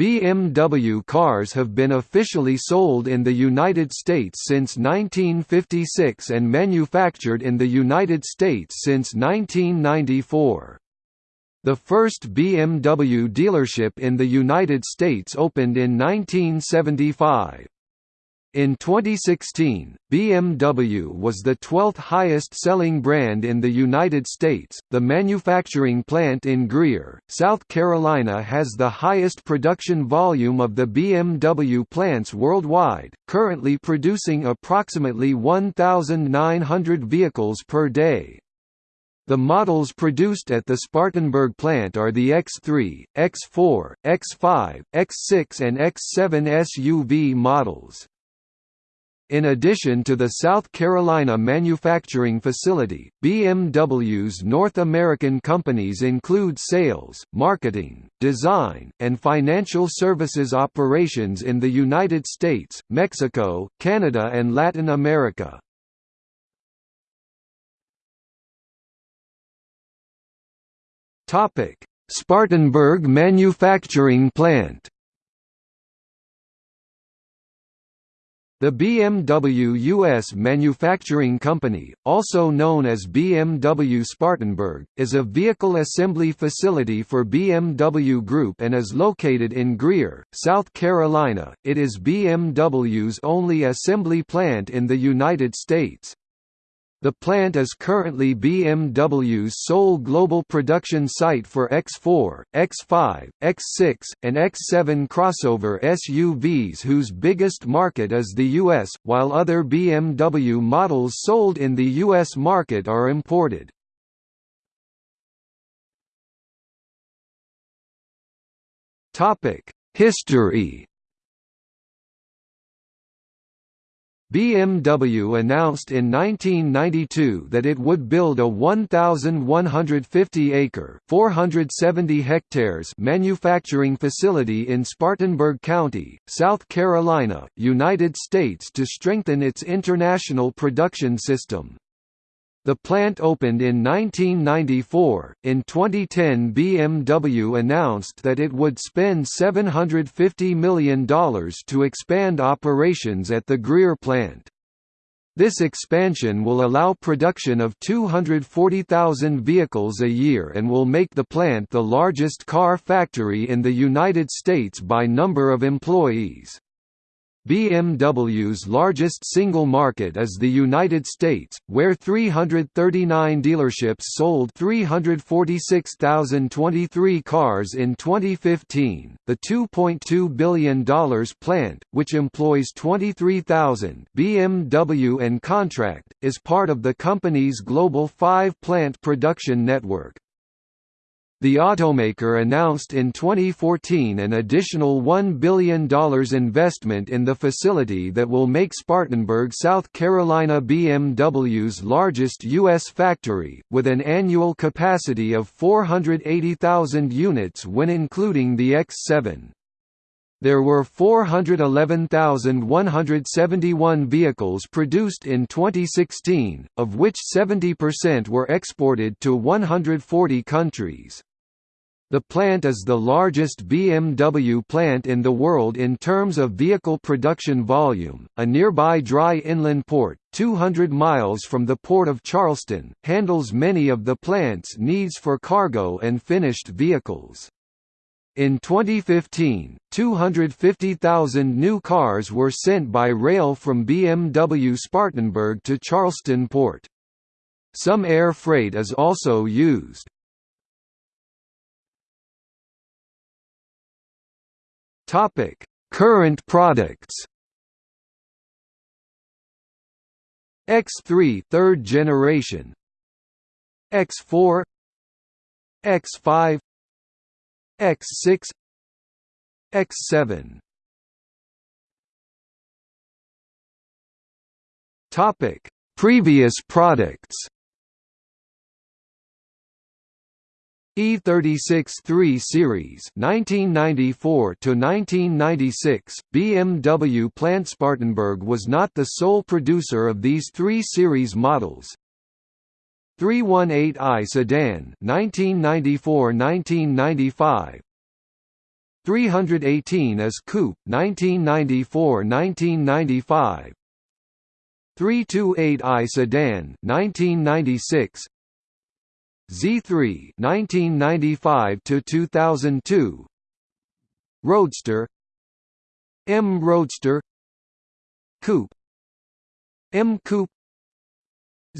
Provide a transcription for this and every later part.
BMW cars have been officially sold in the United States since 1956 and manufactured in the United States since 1994. The first BMW dealership in the United States opened in 1975. In 2016, BMW was the 12th highest selling brand in the United States. The manufacturing plant in Greer, South Carolina has the highest production volume of the BMW plants worldwide, currently producing approximately 1,900 vehicles per day. The models produced at the Spartanburg plant are the X3, X4, X5, X6 and X7 SUV models. In addition to the South Carolina manufacturing facility, BMW's North American companies include sales, marketing, design, and financial services operations in the United States, Mexico, Canada and Latin America. Spartanburg manufacturing plant The BMW US Manufacturing Company, also known as BMW Spartanburg, is a vehicle assembly facility for BMW Group and is located in Greer, South Carolina. It is BMW's only assembly plant in the United States. The plant is currently BMW's sole global production site for X4, X5, X6, and X7 crossover SUVs whose biggest market is the US, while other BMW models sold in the US market are imported. History BMW announced in 1992 that it would build a 1,150-acre (470 hectares) manufacturing facility in Spartanburg County, South Carolina, United States to strengthen its international production system. The plant opened in 1994. In 2010, BMW announced that it would spend $750 million to expand operations at the Greer plant. This expansion will allow production of 240,000 vehicles a year and will make the plant the largest car factory in the United States by number of employees. BMW's largest single market is the United States, where 339 dealerships sold 346,023 cars in 2015. The $2.2 billion plant, which employs 23,000 BMW and contract, is part of the company's global five-plant production network. The automaker announced in 2014 an additional $1 billion investment in the facility that will make Spartanburg, South Carolina BMW's largest U.S. factory, with an annual capacity of 480,000 units when including the X7. There were 411,171 vehicles produced in 2016, of which 70% were exported to 140 countries. The plant is the largest BMW plant in the world in terms of vehicle production volume. A nearby dry inland port, 200 miles from the port of Charleston, handles many of the plant's needs for cargo and finished vehicles. In 2015, 250,000 new cars were sent by rail from BMW Spartanburg to Charleston port. Some air freight is also used. Topic: Current products. X3 third generation. X4 X5 X6 X7 Topic. Previous products E36 3 Series 1994 to 1996 BMW plant Spartanburg was not the sole producer of these 3 series models. 318i sedan 1994-1995 318is Coupe 1994–1995 328i sedan 1996 Z3 1995 to 2002 Roadster. M Roadster. Coupe. M Coupe.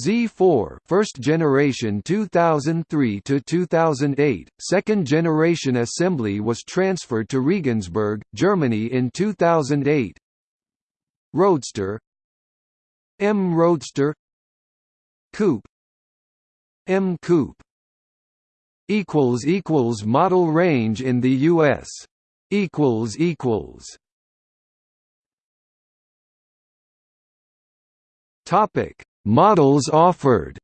Z4 first generation 2003 to 2008 second generation assembly was transferred to Regensburg Germany in 2008 Roadster. M Roadster. Coupe M Coupe equals equals model range in the US equals equals. Topic. Models offered.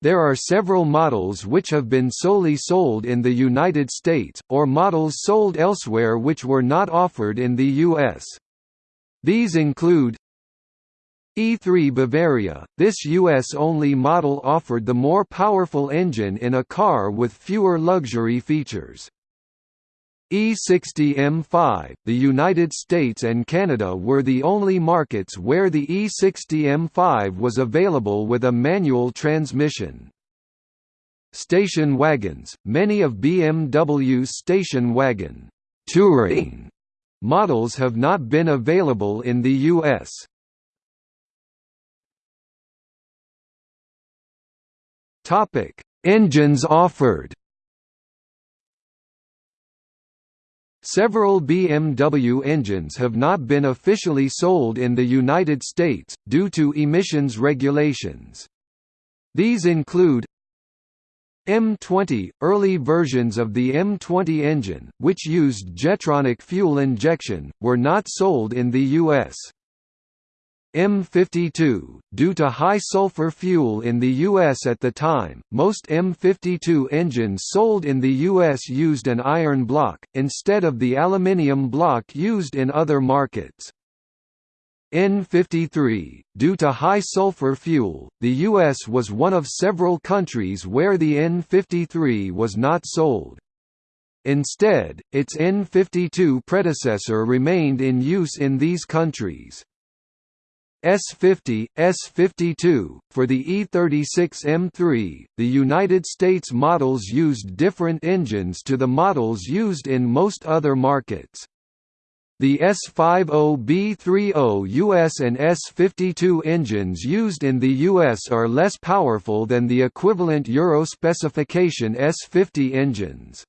There are several models which have been solely sold in the United States, or models sold elsewhere which were not offered in the U.S. These include E3 Bavaria, this US-only model offered the more powerful engine in a car with fewer luxury features. E60 M5 The United States and Canada were the only markets where the E60 M5 was available with a manual transmission. Station wagons Many of BMW's station wagon touring models have not been available in the US. Topic: Engines offered Several BMW engines have not been officially sold in the United States, due to emissions regulations. These include M20 – Early versions of the M20 engine, which used Jetronic fuel injection, were not sold in the U.S. M52 Due to high sulfur fuel in the U.S. at the time, most M52 engines sold in the U.S. used an iron block, instead of the aluminium block used in other markets. N53 Due to high sulfur fuel, the U.S. was one of several countries where the N53 was not sold. Instead, its N52 predecessor remained in use in these countries. S50, S52, for the E36 M3, the United States models used different engines to the models used in most other markets. The S50B30 US and S52 engines used in the US are less powerful than the equivalent Euro specification S50 engines.